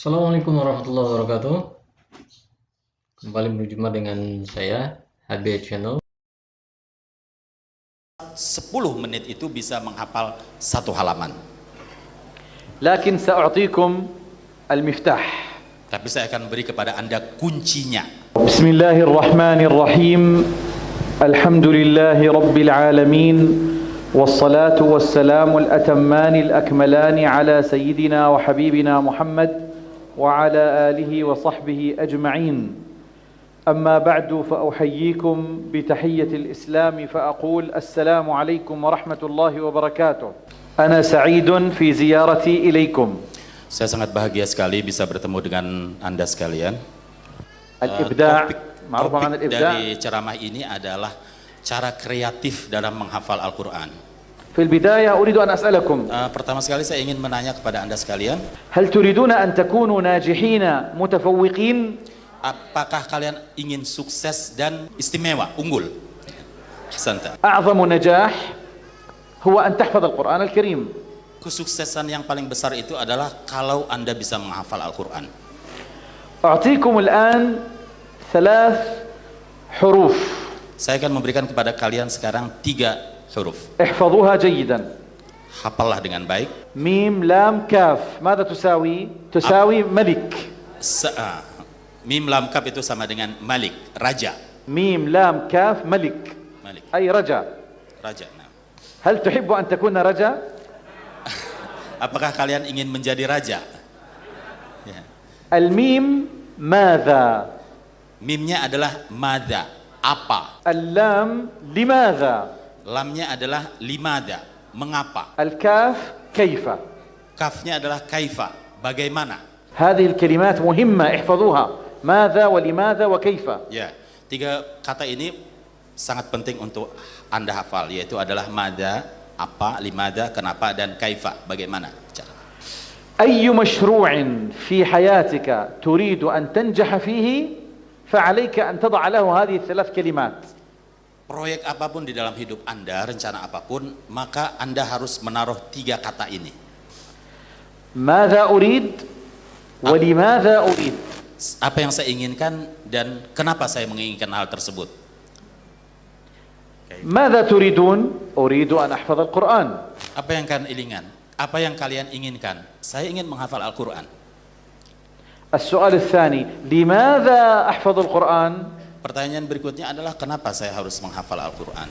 Assalamualaikum warahmatullahi wabarakatuh. Kembali berjumpa dengan saya HB Channel. 10 menit itu bisa menghafal satu halaman. لكن سأعطيكم المفتاح Tapi saya akan beri kepada Anda kuncinya. بسم الله الرحمن الرحيم الحمد لله رب العالمين والصلاة والسلام الأتمان الأكملان على سيدنا وحبيبنا محمد وعلى آله وصحبه أجمعين أما بعد فأحييكم بتحية الإسلام فأقول السلام عليكم ورحمة الله وبركاته أنا سعيد في زيارتي إليكم Saya sangat bahagia sekali bisa bertemu dengan Anda sekalian. Eh, الإبداع topik, dari ceramah ini adalah cara kreatif dalam menghafal Al-Quran. Fil bidayah uridu an as'alakum. Uh, pertama sekali saya ingin menanya kepada Anda sekalian. Hal turiduna an takunu najihina mutafawwiqin? Apakah kalian ingin sukses dan istimewa, unggul? Hasanta. A'zamu najah huwa an tahfaz al-Qur'an al-Karim. Kesuksesan yang paling besar itu adalah kalau Anda bisa menghafal Al-Qur'an. A'tikum al-an thalath huruf. Saya akan memberikan kepada kalian sekarang tiga huruf. احفظوها جيدا Hafallah dengan baik. ميم لام كاف ماذا تساوي تساوي ملك Se ah, mim lam kaf itu sama dengan Malik, raja. ميم لام كاف ملك Malik, أي رجا raja. Nah, هل تحب أن تكون رجا apakah kalian ingin menjadi raja? Ya. الميم ماذا Mimnya adalah mada, apa? اللام لماذا Lamnya adalah limada, mengapa? الكاف كيف Kafnya adalah kaifa, bagaimana? هذه الكلمات مهمة احفظوها ماذا ولماذا وكيف Ya, tiga kata ini sangat penting untuk Anda hafal, yaitu adalah mada, apa, limada, kenapa, dan kaifa, bagaimana? Cara. أي مشروع في حياتك تريد أن تنجح فيه فعليك أن تضع له هذه الثلاث كلمات Proyek apapun di dalam hidup Anda, rencana apapun, maka Anda harus menaruh tiga kata ini. ماذا أريد ولماذا أريد Apa yang saya inginkan dan kenapa saya menginginkan hal tersebut. ماذا تريدون أريد أن أحفظ القرآن Apa yang kalian inginkan? Apa yang kalian inginkan? Saya ingin menghafal Al-Quran. السؤال الثاني لماذا أحفظ القرآن Pertanyaan berikutnya adalah kenapa saya harus menghafal Al-Quran?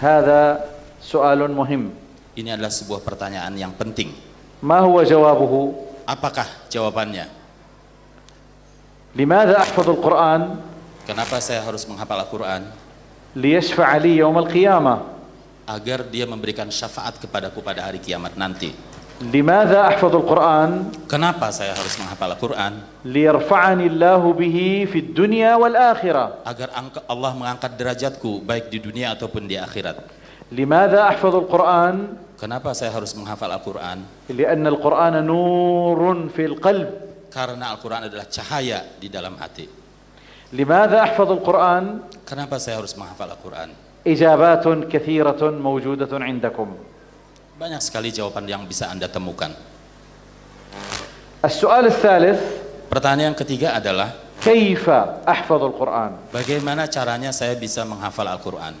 Hada soalun muhim. Ini adalah sebuah pertanyaan yang penting. Ma huwa jawabuhu? Apakah jawabannya? Limadha ahfadul Quran? Kenapa saya harus menghafal Al-Quran? Liyashfa'a li yawm qiyamah. Agar dia memberikan syafaat kepadaku pada hari kiamat nanti. لماذا أحفظ القرآن Kenapa saya harus menghafal Al-Quran? ليرفعني الله به في الدنيا والآخرة Agar angka- Allah mengangkat derajatku baik di dunia ataupun di akhirat. لماذا أحفظ القرآن Kenapa saya harus menghafal Al-Quran? لأن القرآن نور في القلب Karena Al-Quran adalah cahaya di dalam hati. لماذا أحفظ القرآن Kenapa saya harus menghafal Al-Quran? إجابات كثيرة موجودة عندكم Banyak sekali jawaban yang bisa Anda temukan. As-su'al Pertanyaan yang ketiga adalah Kaifa ahfadul Quran? Bagaimana caranya saya bisa menghafal Al-Quran?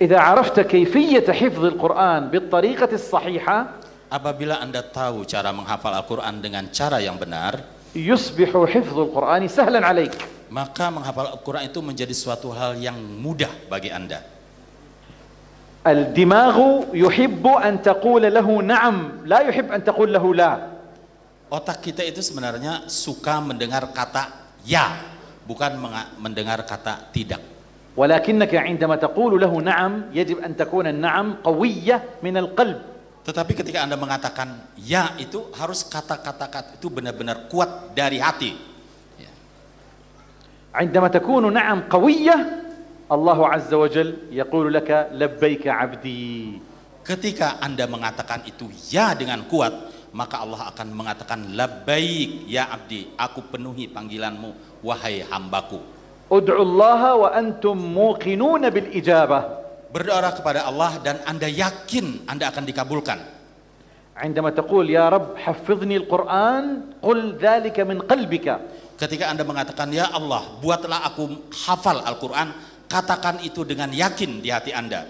Idza arafta kayfiyyata hifdzil Quran bittariqati as-sahiha Apabila Anda tahu cara menghafal Al-Quran dengan cara yang benar, yusbihu hifdzul Qur'ani sahlan alaik. Maka menghafal Al-Quran itu menjadi suatu hal yang mudah bagi Anda. الدماغ يحب أن تقول له نعم لا يحب أن تقول له لا Otak kita itu sebenarnya suka mendengar kata ya, bukan menga- mendengar kata tidak. ولكنك عندما تقول له نعم يجب أن تكون النعم قوية من القلب Tetapi ketika Anda mengatakan ya itu harus kata-kata kata itu benar-benar kuat dari hati. Ya. عندما تكون نعم قوية الله عز وجل يقول لك لبيك عبدي Ketika Anda mengatakan itu ya dengan kuat, maka Allah akan mengatakan labbaik ya abdi, aku penuhi panggilanmu wahai hambaku. ادعوا الله وأنتم موقنون بالإجابة Berdoa kepada Allah dan Anda yakin Anda akan dikabulkan. عندما تقول يا رب حفظني القرآن قل ذلك من قلبك Ketika Anda mengatakan, Ya Allah, buatlah aku hafal Al-Quran, katakan itu dengan yakin di hati Anda.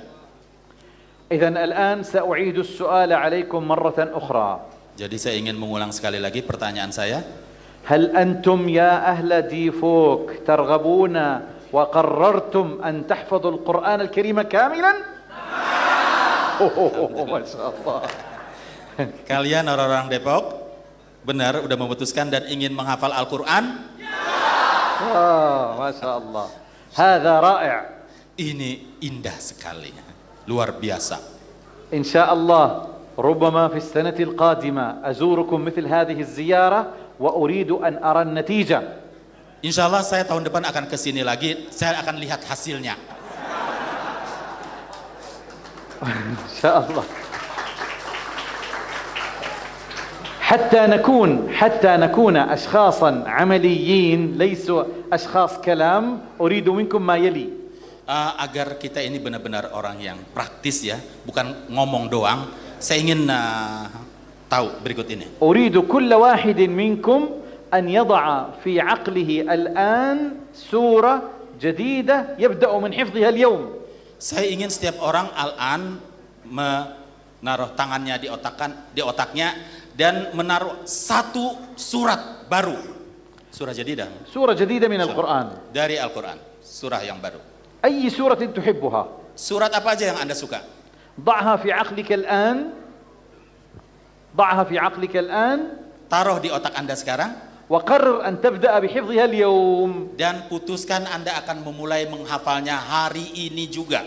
Jadi saya ingin mengulang sekali lagi pertanyaan saya. Hal antum ya ahla difuk targhabuna wa qarrartum an tahfadhu al-Qur'an al-Karim kamilan? Oh. oh, oh, oh Kalian orang-orang Depok benar udah memutuskan dan ingin menghafal Al-Qur'an? Ya. Oh, masyaallah. هذا رائع. Ini indah sekali. Luar biasa. ان شاء الله ربما في السنة القادمه ازوركم مثل هذه الزياره واريد ان ارى النتيجه ان شاء الله saya tahun depan akan ke sini lagi. Saya akan lihat ان شاء الله حتى نكون حتى نكون أشخاصا عمليين ليسوا أشخاص كلام أريد منكم ما يلي Eh, agar kita ini benar-benar orang yang praktis ya, bukan ngomong doang. Saya ingin eh, tahu berikut ini. أريد كل واحد منكم أن يضع في عقله الآن سورة جديدة يبدأ من حفظها اليوم Saya ingin setiap orang al-an menaruh tangannya di otakan di otaknya dan menaruh satu surat baru. Surah jadidah سورة جديدة من القرآن dari Al-Qur'an, surah yang baru. أي سورة تحبها Surat apa aja yang Anda suka? ضعها في عقلك الآن ضعها في عقلك الآن Taruh di otak Anda sekarang وقرر أن تبدأ بحفظها اليوم dan putuskan Anda akan memulai menghafalnya hari ini juga.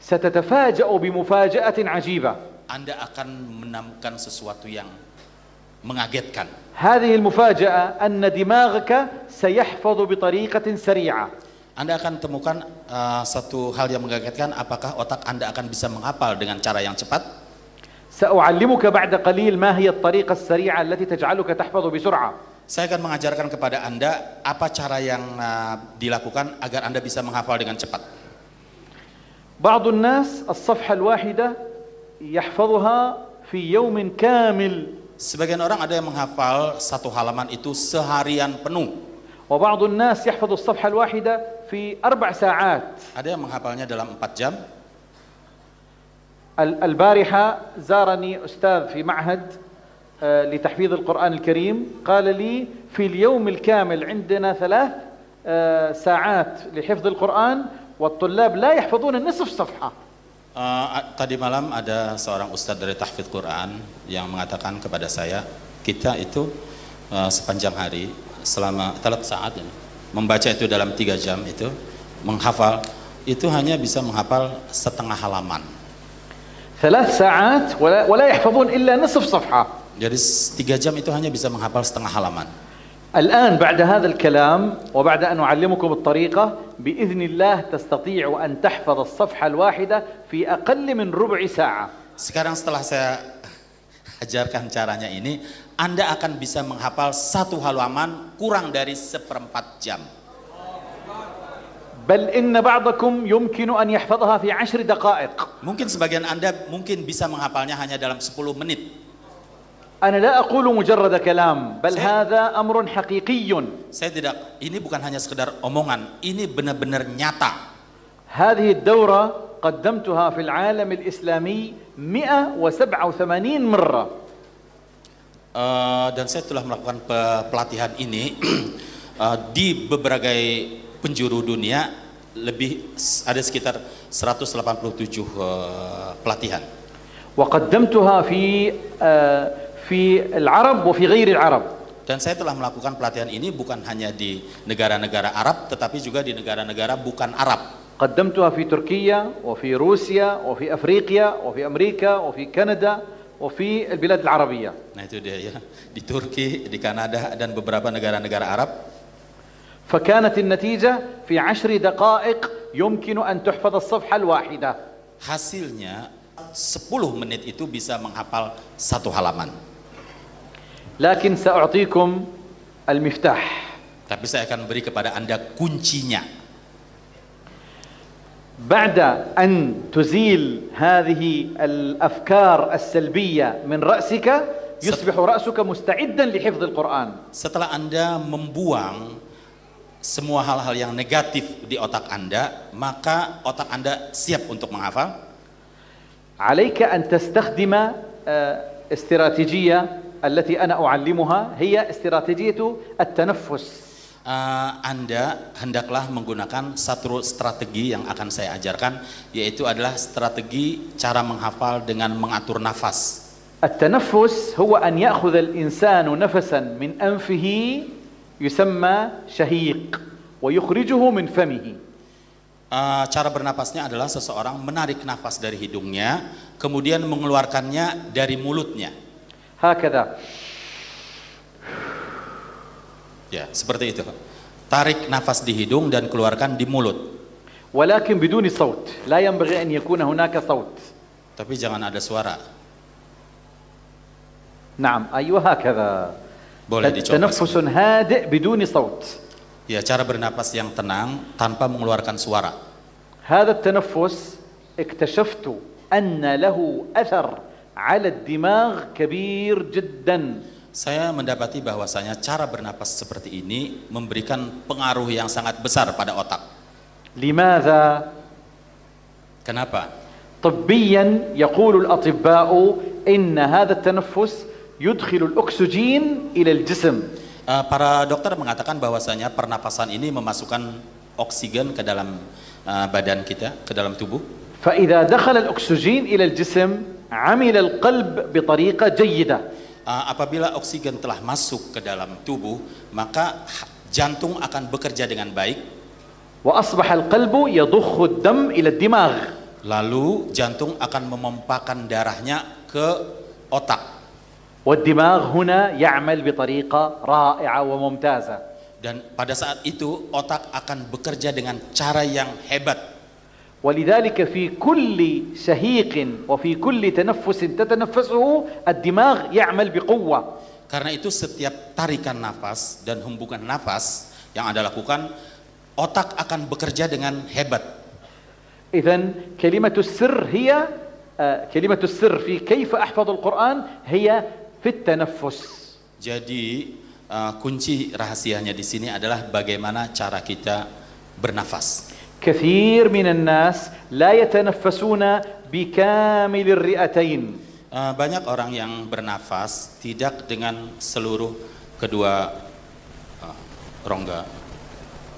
ستتفاجأ بمفاجأة عجيبة Anda akan menemukan sesuatu yang mengagetkan. هذه المفاجأة أن دماغك سيحفظ بطريقة سريعة Anda akan temukan uh, satu hal yang mengagetkan apakah otak Anda akan bisa menghafal dengan cara yang cepat. سأعلمك بعد قليل ما هي الطريقة السريعة التي تجعلك تحفظ بسرعة Saya akan mengajarkan kepada Anda apa cara yang uh, dilakukan agar Anda bisa menghafal dengan cepat. بعض الناس الصفحة الواحدة يحفظها في يوم كامل Sebagian orang ada yang menghafal satu halaman itu seharian penuh. وبعض الناس يحفظ الصفحة الواحدة في أربع ساعات Ada yang menghafalnya dalam 4 jam. ال- البارحة زارني أستاذ في معهد لتحفيظ القرآن الكريم قال لي في اليوم الكامل عندنا ثلاث ساعات لحفظ القرآن والطلاب لا يحفظون النصف صفحة Uh, tadi malam ada seorang ustadz dari tahfidz Quran yang mengatakan kepada saya, kita itu uh, sepanjang hari selama talat saat ini membaca itu dalam tiga jam itu menghafal itu hanya bisa menghafal setengah halaman. ثلاث ساعات ولا, ولا يحفظون إلا نصف صفحة Jadi s- tiga jam itu hanya bisa menghafal setengah halaman. الآن بعد هذا الكلام وبعد أن أعلمكم الطريقة بإذن الله تستطيع أن تحفظ الصفحة الواحدة في أقل من ربع ساعة Sekarang setelah saya ajarkan caranya ini, Anda akan bisa menghafal satu halaman kurang dari seperempat jam. بل إن بعضكم يمكن أن يحفظها في عشر دقائق Mungkin sebagian Anda mungkin bisa menghafalnya hanya dalam 10 menit. أنا لا أقول مجرد كلام بل سي- هذا أمر حقيقي Saya tidak, ini bukan hanya sekedar omongan, ini benar-benar nyata. هذه الدورة قدمتها في العالم الإسلامي 187 مرة Eh, dan saya telah melakukan pe- pelatihan ini eh, di berbagai penjuru dunia, lebih s- ada sekitar 187 eh, pelatihan. وقدمتها في آه، في العرب وفي غير العرب Dan saya telah melakukan pelatihan ini bukan hanya di negara-negara Arab, tetapi juga di negara-negara bukan Arab. قدمتها في تركيا وفي روسيا وفي أفريقيا وفي أمريكا وفي كندا وفي البلاد العربية Nah itu dia ya, di Turki, di Kanada, dan beberapa negara-negara Arab. فكانت النتيجة في عشر دقائق يمكن أن تحفظ الصفحة الواحدة Hasilnya 10 menit itu bisa menghafal satu halaman. لكن سأعطيكم المفتاح Tapi saya akan beri kepada Anda kuncinya. بعد أن تزيل هذه الأفكار السلبية من رأسك يصبح رأسك مستعدا لحفظ القرآن Setelah Anda membuang semua hal-hal yang negatif di otak Anda, maka otak Anda siap untuk menghafal. عليك أن تستخدم آه، استراتيجية التي أنا أعلمها هي استراتيجية التنفس Eh, anda hendaklah menggunakan satu strategi yang akan saya ajarkan, yaitu adalah strategi cara menghafal dengan mengatur nafas. التنفس هو أن يأخذ الإنسان نفسا من أنفه يسمى شهيق ويخرجه من فمه Eh, cara bernafasnya adalah seseorang menarik nafas dari hidungnya, kemudian mengeluarkannya dari mulutnya. هكذا Ya, seperti itu. Tarik nafas di hidung dan keluarkan di mulut. ولكن بدون صوت لا ينبغي أن يكون هناك صوت Tapi jangan ada suara. نعم أيوة هكذا Boleh dicoba. تنفس هادئ بدون صوت Ya, cara bernapas yang tenang tanpa mengeluarkan suara. هذا التنفس اكتشفت أن له أثر على الدماغ كبير جدا Saya mendapati bahwasanya cara bernapas seperti ini memberikan pengaruh yang sangat besar pada otak. لماذا؟ Kenapa? طبيا يقول الأطباء إن هذا التنفس يدخل الأكسجين إلى الجسم Eh, para dokter mengatakan bahwasanya pernapasan ini memasukkan oksigen ke dalam eh, badan kita, ke dalam tubuh. فإذا دخل الأكسجين إلى الجسم عمل القلب بطريقة جيدة Eh, apabila oksigen telah masuk ke dalam tubuh, maka ha- jantung akan bekerja dengan baik. وأصبح القلب يضخ الدم إلى الدماغ Lalu jantung akan memompakan darahnya ke otak. والدماغ هنا يعمل بطريقة رائعة وممتازة Dan pada saat itu otak akan bekerja dengan cara yang hebat. ولذلك في كل شهيق وفي كل تنفس تتنفسه الدماغ يعمل بقوة Karena itu setiap tarikan nafas dan hembukan nafas yang Anda lakukan, otak akan bekerja dengan hebat. إذا كلمة السر هي آه، كلمة السر في كيف أحفظ القرآن هي في التنفس Jadi eh, kunci rahasianya di sini adalah bagaimana cara kita bernafas. كثير من الناس لا يتنفسون بكامل الرئتين Eh, banyak orang yang bernafas tidak dengan seluruh kedua eh, rongga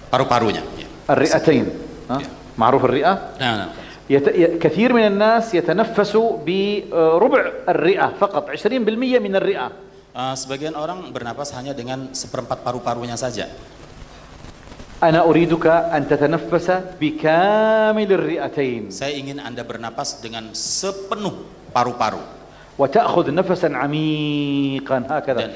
paru-parunya. Ya. الرئتين ها؟ Yeah. معروف الرئة Nah, nah. يت... ي- كثير من الناس يتنفس بربع الرئة فقط 20% من الرئة Eh, sebagian orang bernafas hanya dengan seperempat paru-parunya saja. Ana uriduka an tatanaffasa bikamil ri'atain. Saya ingin Anda bernapas dengan sepenuh paru-paru. Wa ta'khudh nafasan 'amiqan hakadha. Dan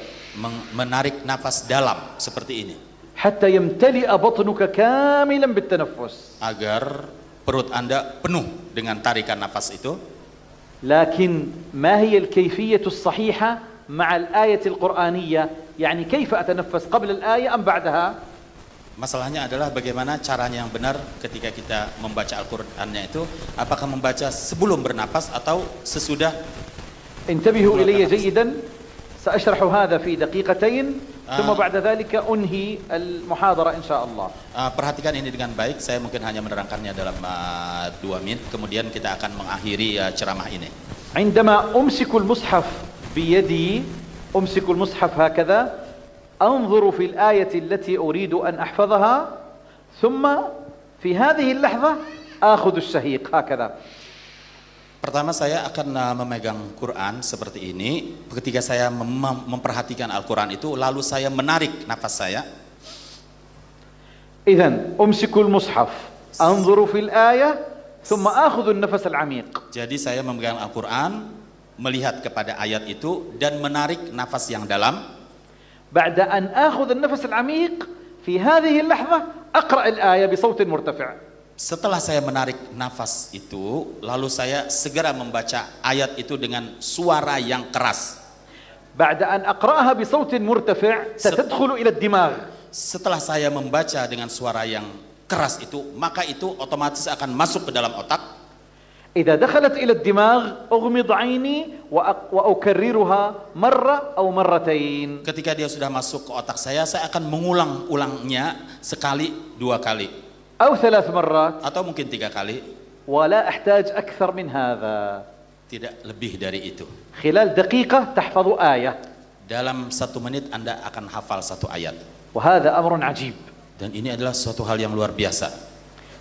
menarik nafas dalam seperti ini. Hatta yamtali'a batnuka kamilan bitanaffus. Agar perut Anda penuh dengan tarikan nafas itu. Lakin ma hiya al-kayfiyatu as-sahiha ma'a al-ayati al-Qur'aniyah? Yani kaifa atanaffas qabla al-ayah am ba'daha? Masalahnya adalah bagaimana caranya yang benar ketika kita membaca Al-Qur'annya itu apakah membaca sebelum bernapas atau sesudah انتبهوا إلي جيدا سأشرح هذا في دقيقتين ثم آه. بعد ذلك أنهي المحاضرة إن شاء الله Uh, perhatikan ini dengan baik. Saya mungkin hanya menerangkannya dalam uh, dua menit. Kemudian kita akan mengakhiri uh, ceramah ini. عندما أمسك المصحف بيدي أمسك المصحف هكذا أنظر في الآية التي أريد أن أحفظها ثم في هذه اللحظة آخذ الشهيق هكذا Pertama saya akan uh, memegang Quran seperti ini. Ketika saya mem- memperhatikan Al-Quran itu, lalu saya menarik nafas saya. إذا أمسك المصحف أنظر في الآية ثم آخذ النفس العميق Jadi saya memegang Al-Quran, melihat kepada ayat itu dan menarik nafas yang dalam. بعد أن آخذ النفس العميق في هذه اللحظة أقرأ الآية بصوت مرتفع Setelah saya menarik nafas itu, lalu saya segera membaca ayat itu dengan suara yang keras. بعد أن أقرأها بصوت مرتفع ستدخل إلى الدماغ Setelah saya membaca dengan suara yang keras itu, maka itu otomatis akan masuk ke dalam otak. إذا دخلت إلى الدماغ أغمض عيني وأ- وأكررها مرة أو مرتين Ketika dia sudah masuk ke otak saya, saya akan mengulang-ulangnya sekali, dua kali, أو ثلاث مرات atau mungkin tiga kali, ولا أحتاج أكثر من هذا tidak lebih dari itu. خلال دقيقة تحفظ آية Dalam satu menit Anda akan hafal satu ayat. وهذا أمر عجيب Dan ini adalah suatu hal yang luar biasa.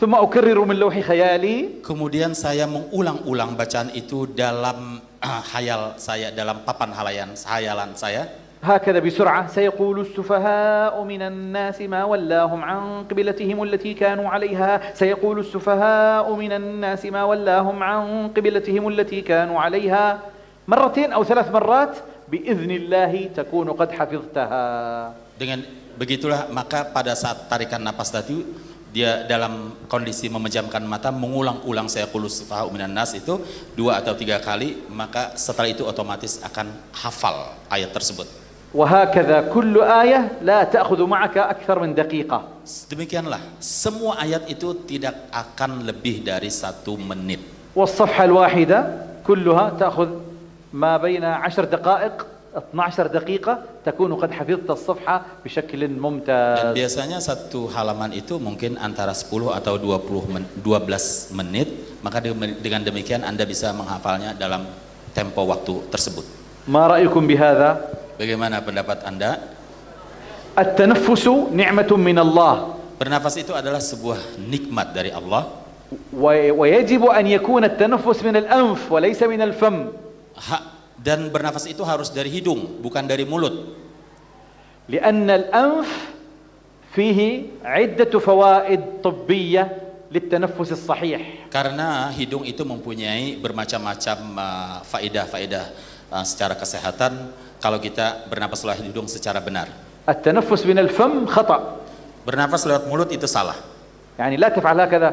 ثم أكرر من لوح خيالي kemudian saya mengulang-ulang bacaan itu dalam ah, hayal saya, dalam papan halayan hayalan saya, هكذا بسرعة سيقول السفهاء من الناس ما ولاهم عن قبلتهم التي كانوا عليها سيقول السفهاء من الناس ما ولاهم عن قبلتهم التي كانوا عليها مرتين أو ثلاث مرات بإذن الله تكون قد حفظتها Dengan begitulah maka pada saat tarikan napas tadi dia dalam kondisi memejamkan mata mengulang-ulang saya kulus sufaha'u minan nas itu dua atau tiga kali maka setelah itu otomatis akan hafal ayat tersebut. وهكذا كل آية لا تأخذ معك أكثر من دقيقة Demikianlah semua ayat itu tidak akan lebih dari satu menit. والصفحة الواحدة كلها تأخذ ما بين عشر دقائق 12 دقيقة تكون قد حفظت الصفحة بشكل Dan ممتاز biasanya satu halaman itu mungkin antara 10 atau 20 men 12 menit, maka de- dengan demikian Anda bisa menghafalnya dalam tempo waktu tersebut. ما رأيكم بهذا؟ Bagaimana pendapat Anda? التنفس نعمة من الله Bernafas itu adalah sebuah nikmat dari Allah و- ويجب أن يكون التنفس من الأنف وليس من الفم Ha- dan bernafas itu harus dari hidung, bukan dari mulut. لأن الأنف فيه عدة فوائد طبية للتنفس الصحيح Karena hidung itu mempunyai bermacam-macam uh, faedah-faedah uh, secara kesehatan kalau kita bernafas lewat hidung secara benar. التنفس من الفم خطأ Bernafas lewat mulut itu salah. يعني لا تفعل هكذا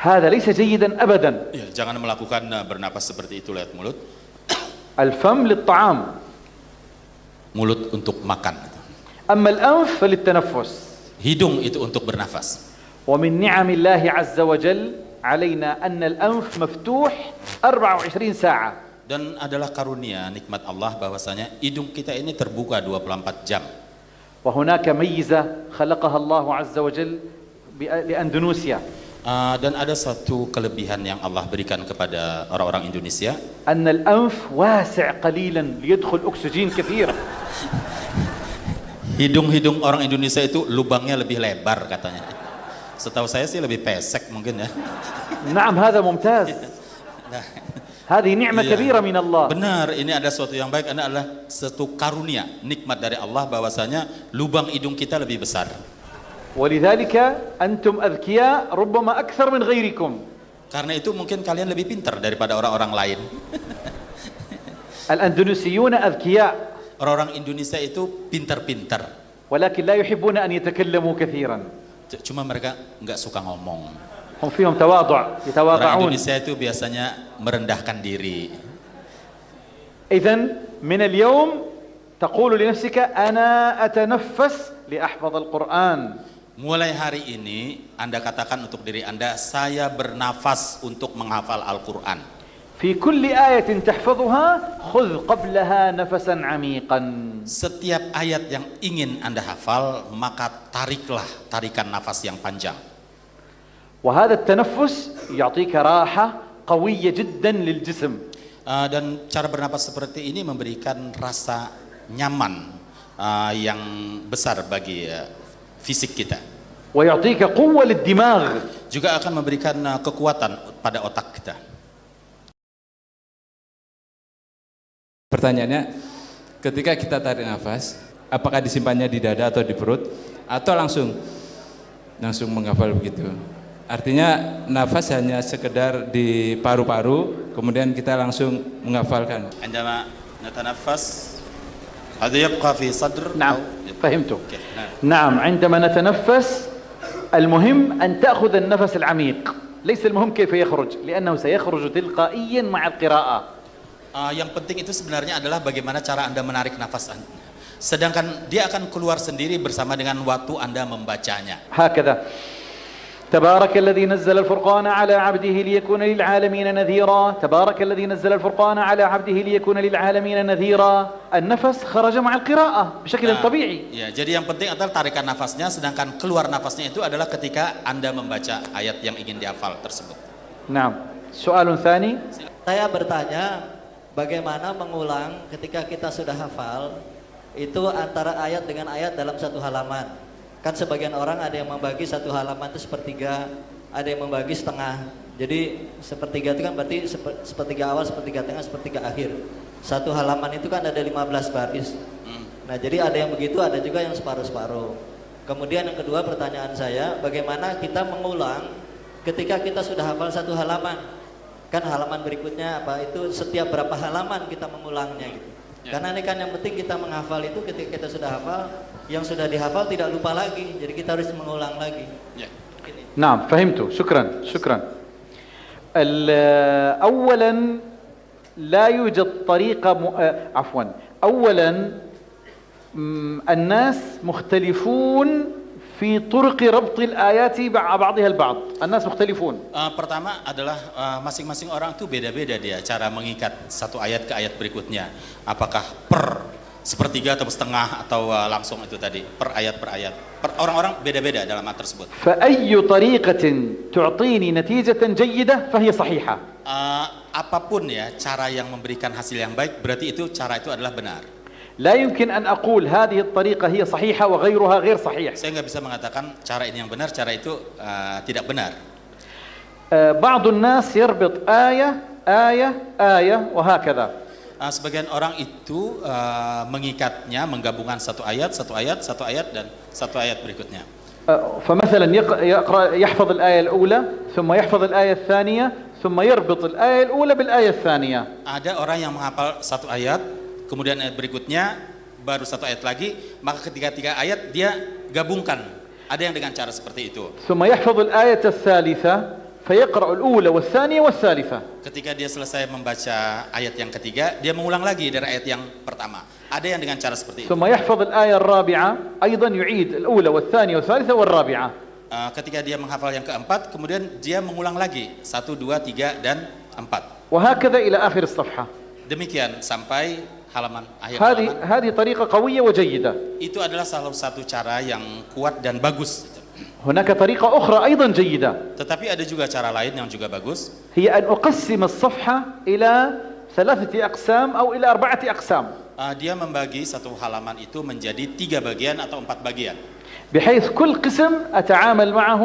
هذا ليس جيدا أبدا Ya, jangan melakukan uh, bernafas seperti itu lewat mulut. الفم للطعام Mulut untuk makan. أما الأنف فللتنفس Hidung itu untuk bernafas. ومن نعم الله عز وجل علينا أن الأنف مفتوح 24 ساعة Dan adalah karunia nikmat Allah bahwasanya hidung kita ini terbuka 24 jam. وهناك ميزة خلقها الله عز وجل بأ- لأندونيسيا Uh, dan ada satu kelebihan yang Allah berikan kepada orang-orang Indonesia أن الأنف واسع قليلا ليدخل أكسجين كثير hidung-hidung orang Indonesia itu lubangnya lebih lebar katanya setahu saya sih lebih pesek mungkin ya نعم هذا ممتاز هذه نعمة Iya. كبيرة من الله benar ini ada suatu yang baik ini adalah satu karunia nikmat dari Allah bahwasanya lubang hidung kita lebih besar ولذلك أنتم أذكياء ربما أكثر من غيركم karena itu mungkin kalian lebih pintar daripada orang-orang lain الأندونيسيون أذكياء orang-orang Indonesia itu pintar-pintar ولكن لا يحبون أن يتكلموا كثيرا C- cuma mereka nggak suka ngomong هم فيهم تواضع orang يتواضعون Indonesia itu biasanya merendahkan diri إذا من اليوم تقول لنفسك أنا أتنفس لأحفظ القرآن Mulai hari ini Anda katakan untuk diri Anda, saya bernafas untuk menghafal Al-Quran. في كل آية تحفظها خذ قبلها نفسا عميقا Setiap ayat yang ingin Anda hafal, maka tariklah tarikan nafas yang panjang. وهذا التنفس يعطيك راحة قوية جدا للجسم Uh, dan cara bernafas seperti ini memberikan rasa nyaman uh, yang besar bagi uh, fisik kita. Juga akan memberikan uh, kekuatan pada otak kita. Pertanyaannya, ketika kita tarik nafas, apakah disimpannya di dada atau di perut? Atau langsung? Langsung menghafal begitu. Artinya nafas hanya sekedar di paru-paru, kemudian kita langsung menghafalkan. Anda natanafas هذا يبقى في صدر نعم أو- فهمت أوكي، نعم. نعم عندما نتنفس المهم أن تأخذ النفس العميق ليس المهم كيف يخرج لأنه سيخرج تلقائيا مع القراءة Uh, yang penting itu sebenarnya adalah bagaimana cara Anda menarik nafas Anda. Sedangkan dia akan keluar sendiri bersama dengan waktu Anda membacanya. هكذا تبارك الذي نزل الفرقان على عبده ليكون للعالمين نذيرا تبارك الذي نزل الفرقان على عبده ليكون للعالمين نذيرا النفس خرج مع القراءة بشكل Nah, طبيعي Ya, jadi yang penting adalah tarikan nafasnya, sedangkan keluar nafasnya itu adalah ketika Anda membaca ayat yang ingin dihafal tersebut. نعم سؤال ثاني Saya bertanya, bagaimana mengulang ketika kita sudah hafal itu antara ayat dengan ayat dalam satu halaman. Kan sebagian orang ada yang membagi satu halaman itu sepertiga, ada yang membagi setengah. Jadi sepertiga itu kan berarti seper- sepertiga awal, sepertiga tengah, sepertiga akhir. Satu halaman itu kan ada 15 baris. Nah, jadi ada yang begitu, ada juga yang separuh-separuh. Kemudian yang kedua pertanyaan saya, bagaimana kita mengulang ketika kita sudah hafal satu halaman? Kan halaman berikutnya apa itu setiap berapa halaman kita mengulangnya gitu. Karena ini kan yang penting kita menghafal itu ketika kita sudah hafal, yang sudah dihafal tidak lupa lagi. Jadi kita harus mengulang lagi. Ya. نعم فهمت شكرا شكرا ال- اولا لا يوجد طريقه م... آه، عفوا اولا م، الناس مختلفون في طرق ربط الايات مع بعضها البعض الناس مختلفون Uh, pertama adalah uh, masing-masing orang tuh beda-beda dia cara mengikat satu ayat ke ayat berikutnya. Apakah per sepertiga atau setengah atau uh, langsung itu tadi per ayat per ayat. Per- Orang-orang beda-beda dalam hal tersebut. فاي طريقه تعطيني نتيجه جيده فهي صحيحه Uh, apapun ya cara yang memberikan hasil yang baik berarti itu cara itu adalah benar. لا يمكن ان اقول هذه الطريقه هي صحيحه وغيرها غير صحيح Saya nggak bisa mengatakan cara ini yang benar, cara itu uh, tidak benar. آه، بعض الناس يربط ايه ايه ايه وهكذا Uh, sebagian orang itu uh, mengikatnya, menggabungkan satu ayat, satu ayat, satu ayat dan satu ayat berikutnya. آه، فمثلا يق- يقرا يحفظ الايه الاولى ثم يحفظ الايه الثانيه ثم يربط الايه الاولى بالايه الثانيه Ada orang yang menghafal satu ayat, kemudian ayat berikutnya baru satu ayat lagi, maka ketika tiga ayat dia gabungkan. Ada yang dengan cara seperti itu. ثم يحفظ الايه الثالثه Ketika dia selesai membaca ayat yang ketiga, dia mengulang lagi dari ayat yang pertama. Ada yang dengan cara seperti itu. Uh, ketika dia menghafal yang keempat, kemudian dia mengulang lagi satu, dua, tiga, dan empat. Demikian sampai halaman akhir halaman. Itu adalah salah satu cara yang kuat dan bagus هناك طريقه اخرى ايضا جيده Tetapi ada juga cara lain yang juga bagus. هي ان اقسم الصفحه الى ثلاثه اقسام او الى اربعه اقسام Uh, dia membagi satu halaman itu menjadi tiga bagian atau empat bagian. بحيث كل قسم اتعامل معه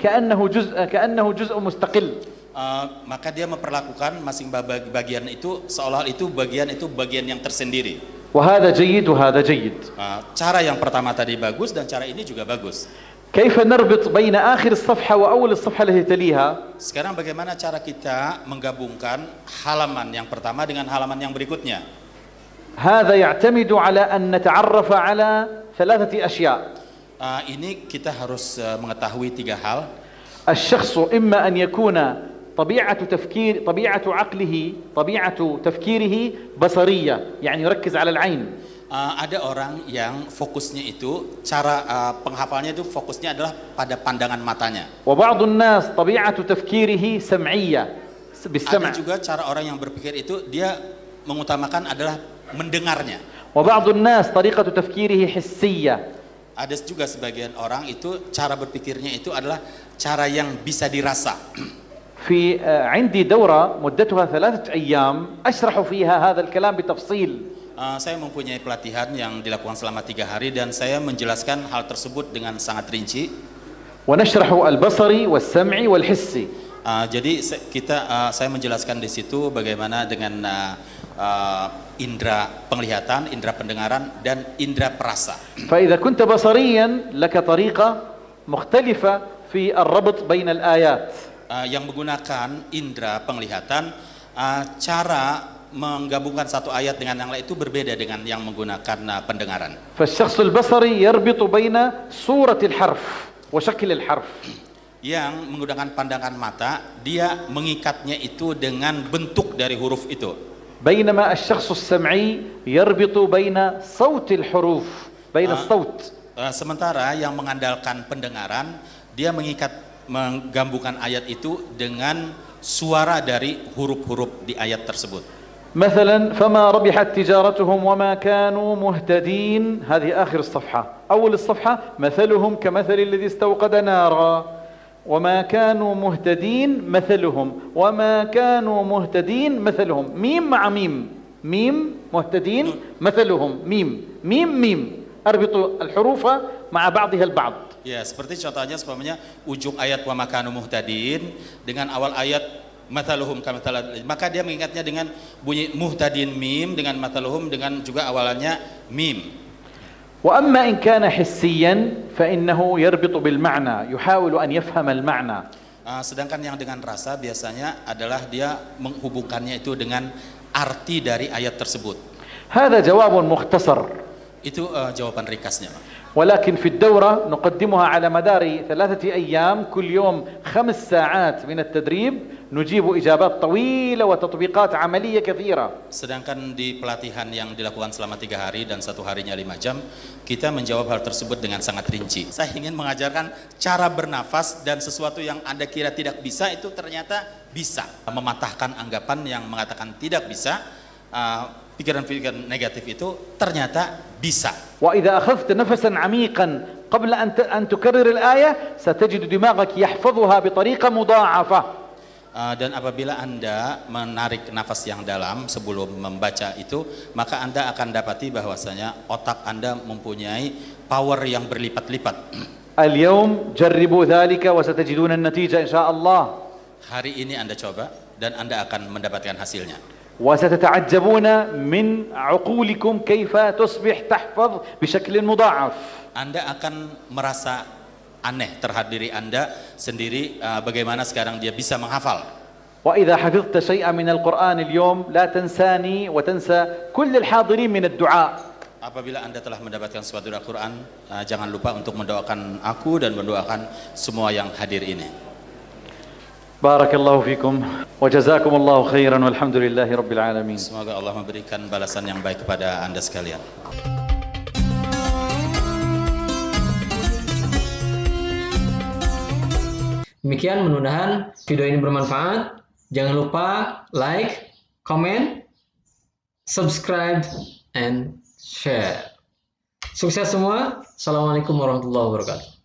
كانه جزء كانه جزء مستقل Uh, maka dia memperlakukan masing bag- bagian itu seolah itu bagian itu bagian yang tersendiri. وهذا جيد وهذا جيد Uh, cara yang pertama tadi bagus dan cara ini juga bagus. كيف نربط بين آخر الصفحة وأول الصفحة التي تليها Sekarang bagaimana cara kita menggabungkan halaman yang pertama dengan halaman yang berikutnya? هذا يعتمد على أن نتعرف على ثلاثة أشياء Uh, ini kita harus uh, mengetahui tiga hal. الشخص إما أن يكون طبيعة تفكير طبيعة عقله طبيعة تفكيره بصرية يعني يركز على العين Uh, ada orang yang fokusnya itu cara uh, penghafalnya itu fokusnya adalah pada pandangan matanya. وبعض الناس طبيعه تفكيره سمعيه بالسمع Ada juga cara orang yang berpikir itu dia mengutamakan adalah mendengarnya. وبعض الناس طريقه تفكيره حسيه Ada juga sebagian orang itu cara berpikirnya itu adalah cara yang bisa dirasa. في آه، عندي دوره مدتها ثلاثه ايام اشرح فيها هذا الكلام بتفصيل Uh, saya mempunyai pelatihan yang dilakukan selama tiga hari dan saya menjelaskan hal tersebut dengan sangat rinci. ونشرح البصري والسمعي والحسي Uh, jadi se- kita uh, saya menjelaskan di situ bagaimana dengan uh, uh, indera penglihatan, indera pendengaran dan indera perasa. فإذا كنت بصريا لك طريقة مختلفة في الربط بين الآيات uh, yang menggunakan indera penglihatan uh, cara menggabungkan satu ayat dengan yang lain itu berbeda dengan yang menggunakan uh, pendengaran. فالشخص البصري يربط بين صورة الحرف وشكل الحرف Yang menggunakan pandangan mata, dia mengikatnya itu dengan bentuk dari huruf itu. بينما الشخص السمعي يربط بين صوت الحروف بين آه. الصوت Uh, sementara yang mengandalkan pendengaran, dia mengikat menggabungkan ayat itu dengan suara dari huruf-huruf di ayat tersebut. مثلا فما ربحت تجارتهم وما كانوا مهتدين. هذه آخر الصفحة. أول الصفحة مثلهم كمثل الذي استوقد نارا. وما كانوا مهتدين مثلهم. وما كانوا مهتدين مثلهم. ميم مع ميم. ميم مهتدين مثلهم. ميم. ميم ميم. أربط الحروف مع بعضها البعض. Ya, seperti contohnya sebenarnya ujung ayat wa makanu muhtadin dengan awal ayat mataluhum kamatalad maka dia mengingatnya dengan bunyi muhtadin mim dengan mataluhum dengan juga awalannya mim. وأما إن كان حسيا فإنه يربط بالمعنى يحاول أن يفهم المعنى Uh, sedangkan yang dengan rasa biasanya adalah dia menghubungkannya itu dengan arti dari ayat tersebut. هذا جواب مختصر Itu uh, jawaban ringkasnya. Pak. ولكن في الدورة نقدمها على مدار ثلاثة أيام كل يوم خمس ساعات من التدريب نجيب إجابات طويلة وتطبيقات عملية كثيرة Sedangkan di pelatihan yang dilakukan selama tiga hari dan satu harinya lima jam, kita menjawab hal tersebut dengan sangat rinci. Saya ingin mengajarkan cara bernafas dan sesuatu yang Anda kira tidak bisa itu ternyata bisa. Mematahkan anggapan yang mengatakan tidak bisa, uh, pikiran-pikiran negatif itu ternyata bisa. Wa idza akhadhta nafasan 'amiqan qabla an an tukarrir al-ayah satajidu dimaghak yahfadhuha bi tariqa mudha'afa. Ah, dan apabila Anda menarik nafas yang dalam sebelum membaca itu, maka Anda akan dapati bahwasanya otak Anda mempunyai power yang berlipat-lipat. Al-yawm jarribu dhalika wa satajiduna an-natija insyaallah. Hari ini Anda coba dan Anda akan mendapatkan hasilnya. وستتعجبون من عقولكم كيف تصبح تحفظ بشكل مضاعف Anda akan merasa aneh terhadap diri Anda sendiri uh, bagaimana sekarang dia bisa menghafal. وإذا حفظت شيئا من القرآن اليوم لا تنساني وتنسى كل الحاضرين من الدعاء Apabila Anda telah mendapatkan suatu Al-Quran, uh, jangan lupa untuk mendoakan aku dan mendoakan semua yang hadir ini. بارك الله فيكم وجزاكم الله خيرا والحمد لله رب العالمين Semoga Allah memberikan balasan yang baik kepada Anda sekalian. Demikian mudah-mudahan video ini bermanfaat. Jangan lupa like, comment, subscribe, and share. Sukses semua. Assalamualaikum warahmatullahi wabarakatuh.